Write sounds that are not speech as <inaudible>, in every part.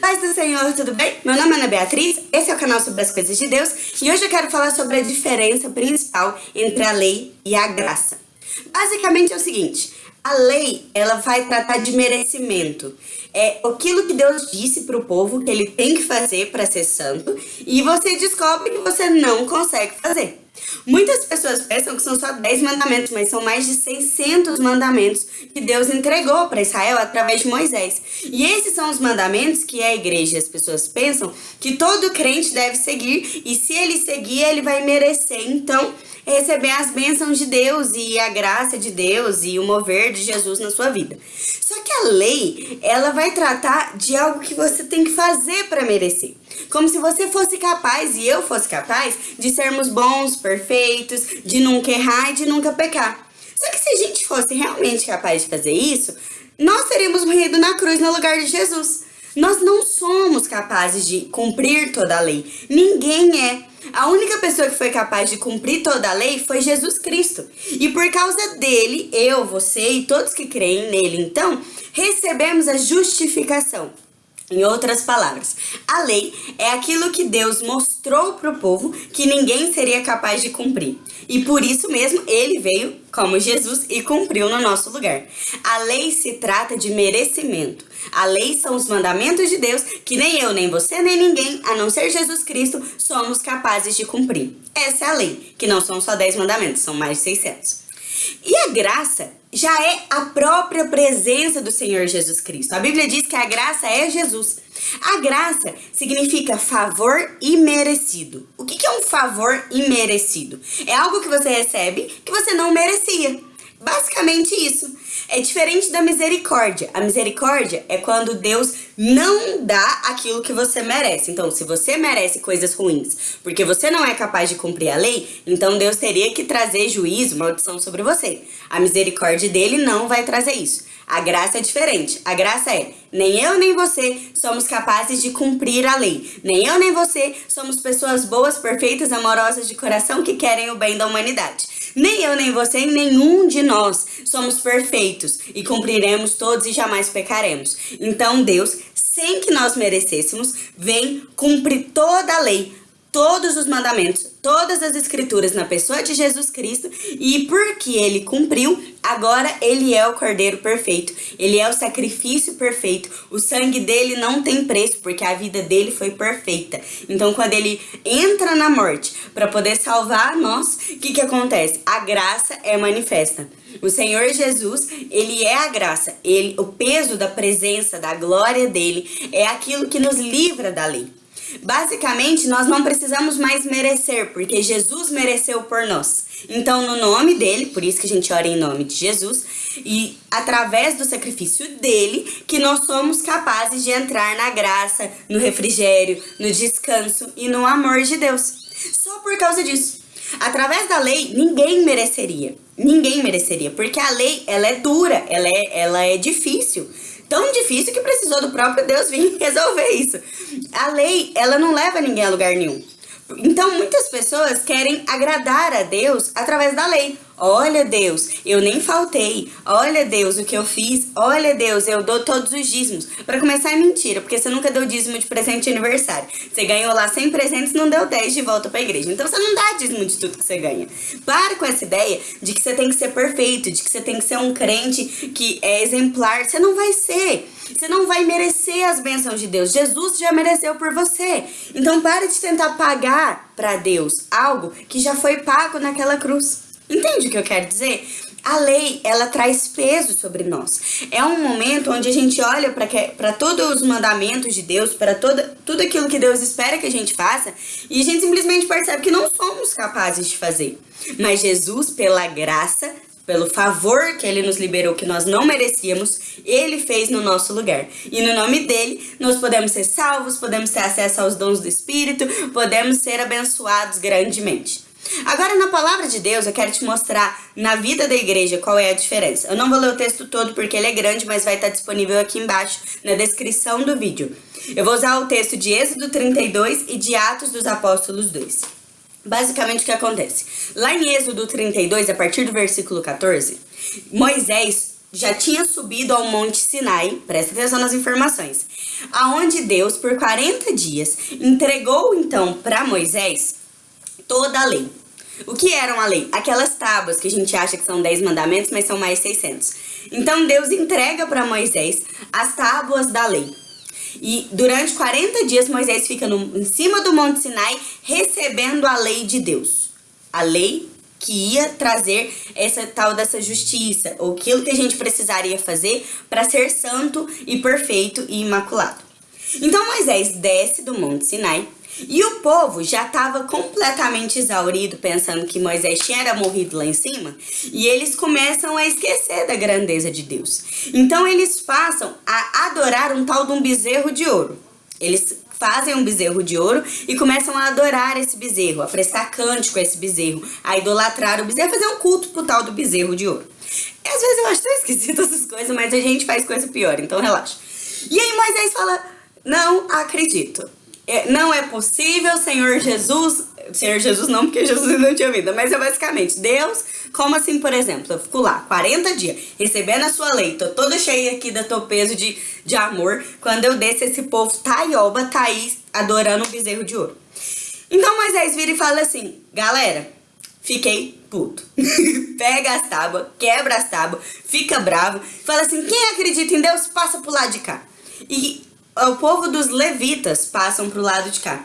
Paz do Senhor, tudo bem? Meu nome é Ana Beatriz, esse é o canal sobre as coisas de Deus e hoje eu quero falar sobre a diferença principal entre a lei e a graça. Basicamente é o seguinte, a lei, ela vai tratar de merecimento. É aquilo que Deus disse para o povo que ele tem que fazer para ser santo e você descobre que você não consegue fazer. Muitas pessoas pensam que são só 10 mandamentos, mas são mais de 600 mandamentos que Deus entregou para Israel através de Moisés. E esses são os mandamentos que a igreja as pessoas pensam que todo crente deve seguir, e se ele seguir, ele vai merecer. Então, receber as bênçãos de Deus e a graça de Deus e o mover de Jesus na sua vida. Só que a lei, ela vai tratar de algo que você tem que fazer para merecer. Como se você fosse capaz e eu fosse capaz de sermos bons, perfeitos, de nunca errar e de nunca pecar. Só que se a gente fosse realmente capaz de fazer isso, nós teríamos morrido na cruz no lugar de Jesus. Nós não somos capazes de cumprir toda a lei. Ninguém é. A única pessoa que foi capaz de cumprir toda a lei foi Jesus Cristo. E por causa dele, eu, você e todos que creem nele, então, recebemos a justificação. Em outras palavras, a lei é aquilo que Deus mostrou para o povo que ninguém seria capaz de cumprir. E por isso mesmo ele veio como Jesus e cumpriu no nosso lugar. A lei se trata de merecimento. A lei são os mandamentos de Deus que nem eu, nem você, nem ninguém, a não ser Jesus Cristo, somos capazes de cumprir. Essa é a lei, que não são só 10 mandamentos, são mais de 600. E a graça já é a própria presença do Senhor Jesus Cristo. A Bíblia diz que a graça é Jesus. A graça significa favor imerecido. O que é um favor imerecido? É algo que você recebe que você não merecia. Basicamente isso. É diferente da misericórdia. A misericórdia é quando Deus não dá aquilo que você merece. Então, se você merece coisas ruins porque você não é capaz de cumprir a lei, então Deus teria que trazer juízo, maldição sobre você. A misericórdia dele não vai trazer isso. A graça é diferente. A graça é, nem eu nem você somos capazes de cumprir a lei. Nem eu nem você somos pessoas boas, perfeitas, amorosas de coração que querem o bem da humanidade. Nem eu, nem você, nenhum de nós somos perfeitos e cumpriremos todos e jamais pecaremos. Então Deus, sem que nós merecêssemos, vem cumprir toda a lei, todos os mandamentos, todas as escrituras na pessoa de Jesus Cristo e porque ele cumpriu, agora ele é o Cordeiro perfeito, ele é o sacrifício perfeito, o sangue dele não tem preço porque a vida dele foi perfeita. Então quando ele entra na morte para poder salvar nós, o que que acontece? A graça é manifesta. O Senhor Jesus, ele é a graça, ele, o peso da presença, da glória dele é aquilo que nos livra da lei. Basicamente, nós não precisamos mais merecer, porque Jesus mereceu por nós. Então, no nome dele, por isso que a gente ora em nome de Jesus, e através do sacrifício dele, que nós somos capazes de entrar na graça, no refrigério, no descanso e no amor de Deus. Só por causa disso. Através da lei, ninguém mereceria. Ninguém mereceria, porque a lei, ela é dura, ela é, ela é difícil tão difícil que precisou do próprio Deus vir <laughs> resolver isso. A lei, ela não leva ninguém a lugar nenhum. Então, muitas pessoas querem agradar a Deus através da lei. Olha, Deus, eu nem faltei. Olha, Deus, o que eu fiz. Olha, Deus, eu dou todos os dízimos. Para começar, é mentira, porque você nunca deu dízimo de presente de aniversário. Você ganhou lá 100 presentes não deu 10 de volta para a igreja. Então, você não dá dízimo de tudo que você ganha. Para com essa ideia de que você tem que ser perfeito, de que você tem que ser um crente que é exemplar. Você não vai ser. Você não vai merecer as bênçãos de Deus. Jesus já mereceu por você. Então, pare de tentar pagar para Deus algo que já foi pago naquela cruz. Entende o que eu quero dizer? A lei, ela traz peso sobre nós. É um momento onde a gente olha para todos os mandamentos de Deus, para tudo aquilo que Deus espera que a gente faça, e a gente simplesmente percebe que não somos capazes de fazer. Mas Jesus, pela graça, pelo favor que ele nos liberou, que nós não merecíamos, ele fez no nosso lugar. E no nome dele, nós podemos ser salvos, podemos ter acesso aos dons do Espírito, podemos ser abençoados grandemente. Agora, na palavra de Deus, eu quero te mostrar na vida da igreja qual é a diferença. Eu não vou ler o texto todo porque ele é grande, mas vai estar disponível aqui embaixo na descrição do vídeo. Eu vou usar o texto de Êxodo 32 e de Atos dos Apóstolos 2. Basicamente, o que acontece? Lá em Êxodo 32, a partir do versículo 14, Moisés já tinha subido ao Monte Sinai, presta atenção nas informações, aonde Deus, por 40 dias, entregou então para Moisés toda a lei. O que eram a lei? Aquelas tábuas que a gente acha que são 10 mandamentos, mas são mais 600. Então Deus entrega para Moisés as tábuas da lei. E durante 40 dias Moisés fica no, em cima do Monte Sinai recebendo a lei de Deus. A lei que ia trazer essa tal dessa justiça, ou aquilo que a gente precisaria fazer para ser santo e perfeito e imaculado. Então Moisés desce do Monte Sinai e o povo já estava completamente exaurido, pensando que Moisés tinha morrido lá em cima, e eles começam a esquecer da grandeza de Deus. Então eles passam a adorar um tal de um bezerro de ouro. Eles fazem um bezerro de ouro e começam a adorar esse bezerro, a prestar cântico a esse bezerro, a idolatrar o bezerro, a fazer um culto pro tal do bezerro de ouro. E às vezes eu acho tão esquisito essas coisas, mas a gente faz coisa pior, então relaxa. E aí Moisés fala, não acredito. É, não é possível, Senhor Jesus. Senhor Jesus não, porque Jesus não tinha vida, mas é basicamente Deus. Como assim, por exemplo? Eu fico lá 40 dias recebendo a sua lei, tô toda cheia aqui do teu peso de, de amor. Quando eu desço, esse povo taioba tá aí adorando um bezerro de ouro. Então Moisés vira e fala assim: galera, fiquei puto. <laughs> Pega as tábuas, quebra as tábuas, fica bravo, fala assim: quem acredita em Deus, passa pro lado de cá. E o povo dos levitas passam para o lado de cá.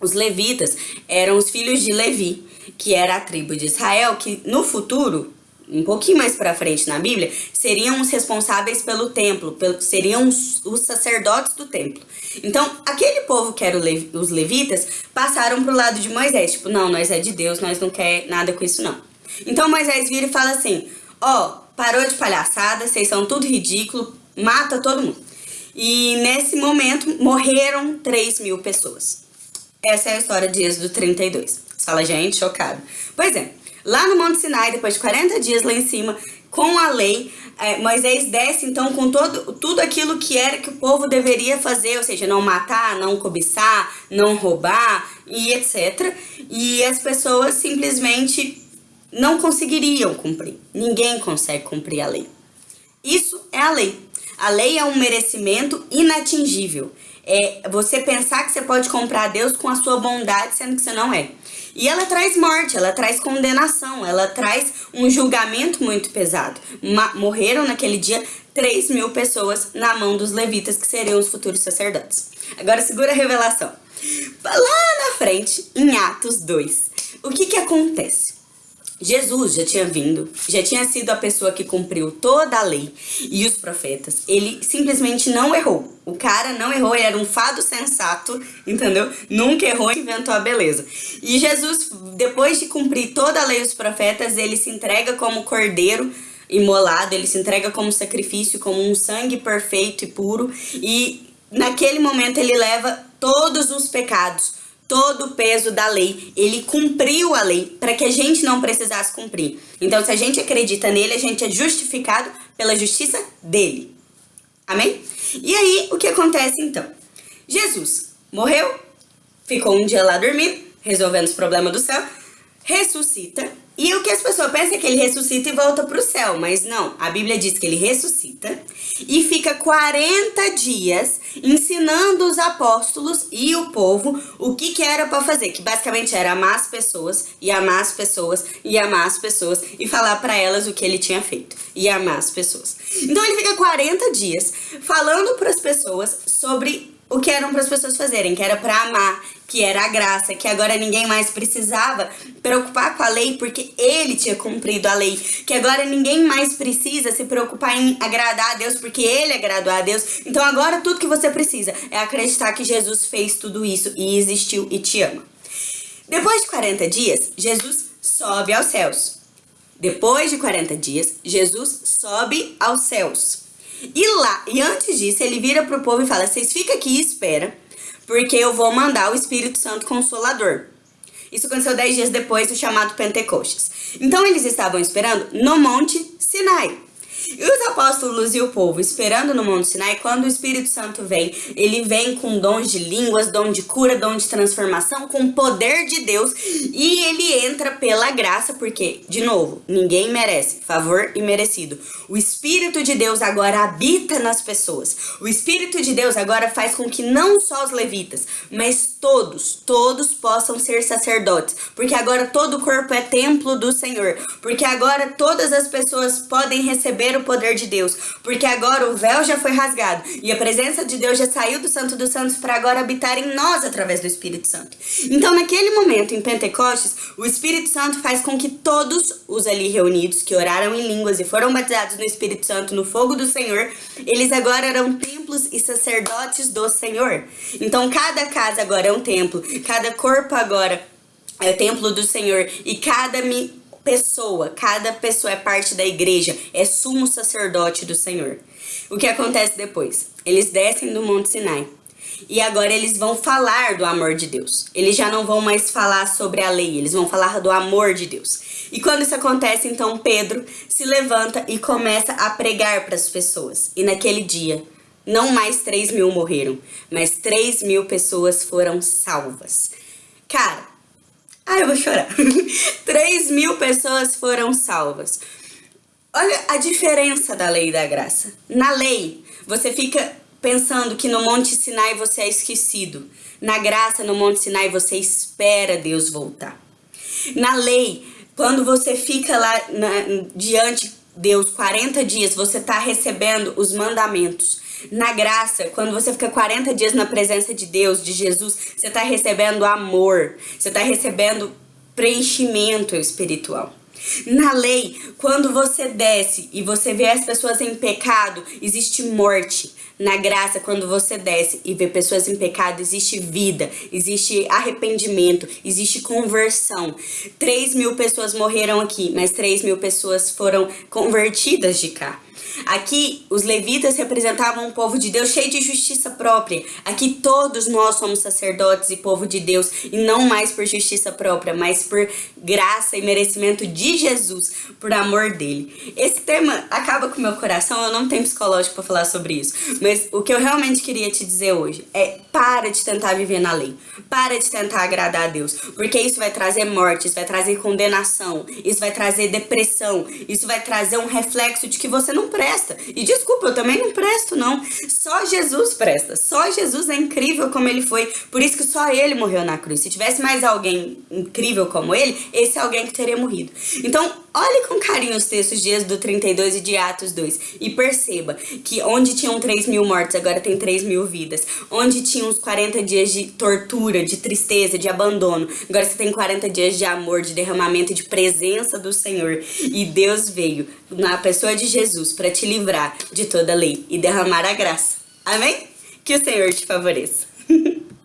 Os levitas eram os filhos de Levi, que era a tribo de Israel, que no futuro, um pouquinho mais para frente na Bíblia, seriam os responsáveis pelo templo, seriam os, sacerdotes do templo. Então, aquele povo que eram os levitas passaram para o lado de Moisés, tipo, não, nós é de Deus, nós não quer nada com isso não. Então Moisés vira e fala assim: ó, oh, parou de palhaçada, vocês são tudo ridículo, mata todo mundo. E nesse momento morreram 3 mil pessoas. Essa é a história de Êxodo 32. Você fala, gente, chocado. Pois é, lá no Monte Sinai, depois de 40 dias lá em cima, com a lei, é, Moisés desce então com todo, tudo aquilo que era que o povo deveria fazer, ou seja, não matar, não cobiçar, não roubar e etc. E as pessoas simplesmente não conseguiriam cumprir. Ninguém consegue cumprir a lei. Isso é a lei. A lei é um merecimento inatingível. É você pensar que você pode comprar Deus com a sua bondade, sendo que você não é. E ela traz morte, ela traz condenação, ela traz um julgamento muito pesado. Ma morreram naquele dia 3 mil pessoas na mão dos levitas, que seriam os futuros sacerdotes. Agora segura a revelação. Lá na frente, em Atos 2, o que que acontece? Jesus já tinha vindo, já tinha sido a pessoa que cumpriu toda a lei e os profetas. Ele simplesmente não errou. O cara não errou, ele era um fado sensato, entendeu? Nunca errou e inventou a beleza. E Jesus, depois de cumprir toda a lei e os profetas, ele se entrega como cordeiro imolado, ele se entrega como sacrifício, como um sangue perfeito e puro. E naquele momento ele leva todos os pecados todo o peso da lei. Ele cumpriu a lei para que a gente não precisasse cumprir. Então, se a gente acredita nele, a gente é justificado pela justiça dele. Amém? E aí, o que acontece então? Jesus morreu, ficou um dia lá dormindo, resolvendo os problemas do céu, ressuscita e o que as pessoas pensam é que ele ressuscita e volta para o céu, mas não. A Bíblia diz que ele ressuscita e fica 40 dias ensinando os apóstolos e o povo o que, que era para fazer, que basicamente era amar as pessoas e amar as pessoas e amar as pessoas e falar para elas o que ele tinha feito e amar as pessoas. Então ele fica 40 dias falando para as pessoas sobre o que eram para as pessoas fazerem, que era para amar, que era a graça, que agora ninguém mais precisava preocupar com a lei porque ele tinha cumprido a lei, que agora ninguém mais precisa se preocupar em agradar a Deus porque ele agradou a Deus. Então agora tudo que você precisa é acreditar que Jesus fez tudo isso e existiu e te ama. Depois de 40 dias, Jesus sobe aos céus. Depois de 40 dias, Jesus sobe aos céus. E lá, e antes disso, ele vira pro povo e fala: "Vocês ficam aqui e espera, porque eu vou mandar o Espírito Santo Consolador. Isso aconteceu dez dias depois do chamado Pentecostes. Então eles estavam esperando no Monte Sinai. E os apóstolos e o povo esperando no Monte Sinai, quando o Espírito Santo vem, ele vem com dons de línguas, dom de cura, dom de transformação, com poder de Deus e ele entra pela graça, porque, de novo, ninguém merece, favor imerecido. O Espírito de Deus agora habita nas pessoas. O Espírito de Deus agora faz com que não só os levitas, mas todos, todos possam ser sacerdotes, porque agora todo o corpo é templo do Senhor, porque agora todas as pessoas podem receber o poder de Deus, porque agora o véu já foi rasgado e a presença de Deus já saiu do Santo dos Santos para agora habitar em nós através do Espírito Santo. Então, naquele momento, em Pentecostes, o Espírito Santo faz com que todos os ali reunidos, que oraram em línguas e foram batizados no Espírito Santo no fogo do Senhor, eles agora eram templos e sacerdotes do Senhor. Então, cada casa agora é um templo, cada corpo agora é o templo do Senhor e cada pessoa, cada pessoa é parte da igreja, é sumo sacerdote do Senhor. O que acontece depois? Eles descem do Monte Sinai. E agora eles vão falar do amor de Deus. Eles já não vão mais falar sobre a lei, eles vão falar do amor de Deus. E quando isso acontece, então Pedro se levanta e começa a pregar para as pessoas. E naquele dia, não mais 3 mil morreram, mas 3 mil pessoas foram salvas. Cara, ai eu vou chorar. <laughs> 3 mil pessoas foram salvas. Olha a diferença da lei e da graça. Na lei, você fica pensando que no Monte Sinai você é esquecido. Na graça, no Monte Sinai, você espera Deus voltar. Na lei, quando você fica lá na, diante Deus 40 dias, você está recebendo os mandamentos. Na graça, quando você fica 40 dias na presença de Deus, de Jesus, você está recebendo amor, você está recebendo preenchimento espiritual. Na lei, quando você desce e você vê as pessoas em pecado, existe morte. Na graça, quando você desce e vê pessoas em pecado, existe vida, existe arrependimento, existe conversão. 3 mil pessoas morreram aqui, mas 3 mil pessoas foram convertidas de cá. Aqui, os levitas representavam um povo de Deus cheio de justiça própria. Aqui, todos nós somos sacerdotes e povo de Deus, e não mais por justiça própria, mas por graça e merecimento de Jesus, por amor dele. Esse tema acaba com o meu coração, eu não tenho psicológico para falar sobre isso, mas o que eu realmente queria te dizer hoje é para de tentar viver na lei, para de tentar agradar a Deus, porque isso vai trazer morte, isso vai trazer condenação, isso vai trazer depressão, isso vai trazer um reflexo de que você não presta. E desculpa, eu também não presto, não. Só Jesus presta. Só Jesus é incrível como ele foi. Por isso que só ele morreu na cruz. Se tivesse mais alguém incrível como ele, esse é alguém que teria morrido. Então, olhe com carinho os textos de Êxodo 32 e de Atos 2 e perceba que onde tinham 3 mil mortes, agora tem 3 mil vidas. Onde tinha uns 40 dias de tortura, de tristeza, de abandono, agora você tem 40 dias de amor, de derramamento, de presença do Senhor. E Deus veio na pessoa de Jesus para te livrar de toda lei e derramar a graça. Amém? Que o Senhor te favoreça. <laughs>